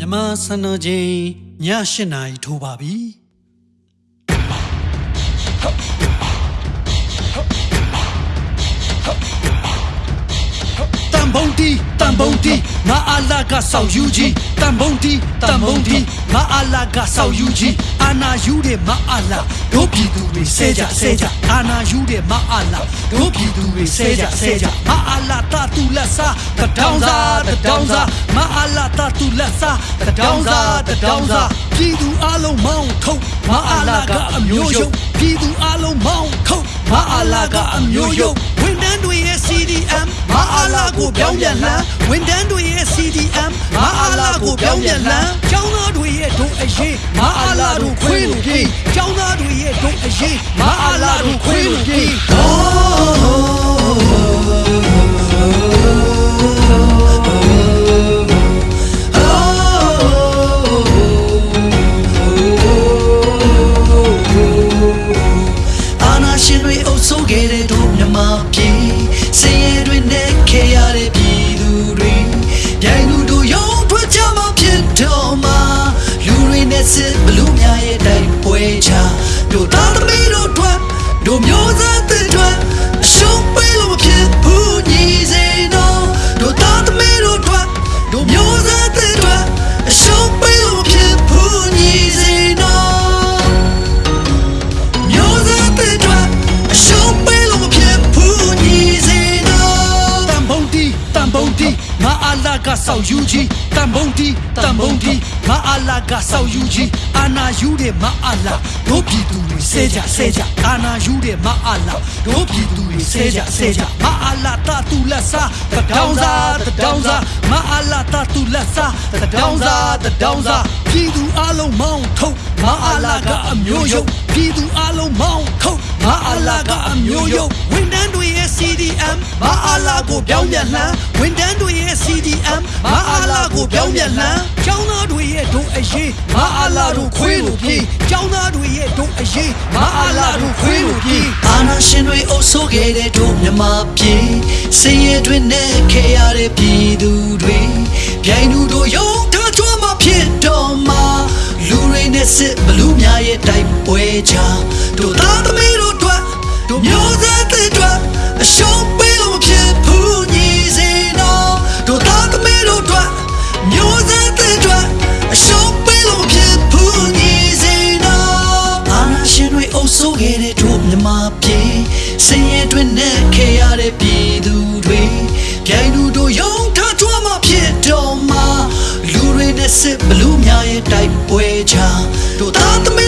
မြမစံတော်ချိန်ည၈နာရီထိုးပါပြီ ဘုံတီတန်ဘုံတီငါအလာကဆောက်ယူကြီးတန်ဘုံတီတန်ဘုံတီငါအလာကဆောက်ယူကြီးအာနာယူတဲ့မအလာတို့ပြည်သူတွေဆဲကြဆဲကြအာနာယူတဲ့မအလာတို့ပြည်သူတွေဆဲကြဆဲကြမအလာတတူလက်စားတတောင်းစားတတောင်းစားမအလာတတူလက်စားတတောင်းစားတတောင်းစားပြည်သူအလုံးမောင်းထုတ်မအလာကအမျိုးယုံပြည်သူအလုံးမောင်းထုတ်မအလာကအမျိုးယုံဝန်တန်းတွေရဲ့ CDM မအလာကိုပြောင်းပြန်လှမ်းဝန်တန်းတွေရဲ့ CDM မအလာကိုပြောင်းပြန်လှမ်းကျောင်းသားတွေရဲ့ဒုအရေးမအလာတို့ခွေးလို့ပြေးကျောင်းသားတွေရဲ့ဒုအရေးမအလာတို့ခွေးလို့ပြေးအာနာရှင်တွေအုပ်စိုးခဲ့တဲ့တို့မြမပြည်စ င်ရဲတွေ တန်ဘုံတီငါအလာကဆောက်ယူကြီးတန်ဘုံတီတန်ဘုံတီငါအလာကဆောက်ယူကြီးအာနာယူတဲ့မအလာတို့ပြည်သူတွေဆဲကြဆဲကြအာနာယူတဲ့မအလာတို့ပြည်သူတွေဆဲကြဆဲကြမအလာတတူလက်စားတတောင်းစားတတောင်းစားမအလာတတူလက်စားတတောင်းစားတတောင်းစားပြည်သူအလုံးမောင်းထုတ်မအလာကအမျိုးယုံပြည်သူအလုံးမောင်း လာကိုပြောင်းပြန်လှမ်းဝန်တန်းတွေရဲ့ CDM မအလာကိုပြောင်းပြန်လှမ်းကျောင်းသားတွေရဲ့ဒုအရေးမအလာတို့ခွေးလို့ပြေးကျောင်းသားတွေရဲ့ဒုအရေးမအလာတို့ခွေးလို့ပြေးအာနာရှင်တွေအုပ်စိုးခဲ့တဲ့တို့မြမပြည်စင်ရဲတွေနဲ့ခေရတဲ့ပြည်သူတွေပြိုင်လူတို့ရုံထားကြွမှာဖြစ်တော့မှာလူတွေနဲ့စစ်ဘလူးများရဲ့တိုက်ပွဲချတို့သားသမီးတို့အတွက်တို့မျိုးဆက်တွေ ခဲ့တဲ့တို့မြမပြည်စင်ရဲတွေနဲ့ခေရတဲ့ပြည်သူတွေပြိုင်လူတို့ယုံထားကြွမှာဖြစ်တော့မှာလူတွေနဲ့စစ်ဘလူးများရဲ့တိုက်ပွဲချတို့သားသမီး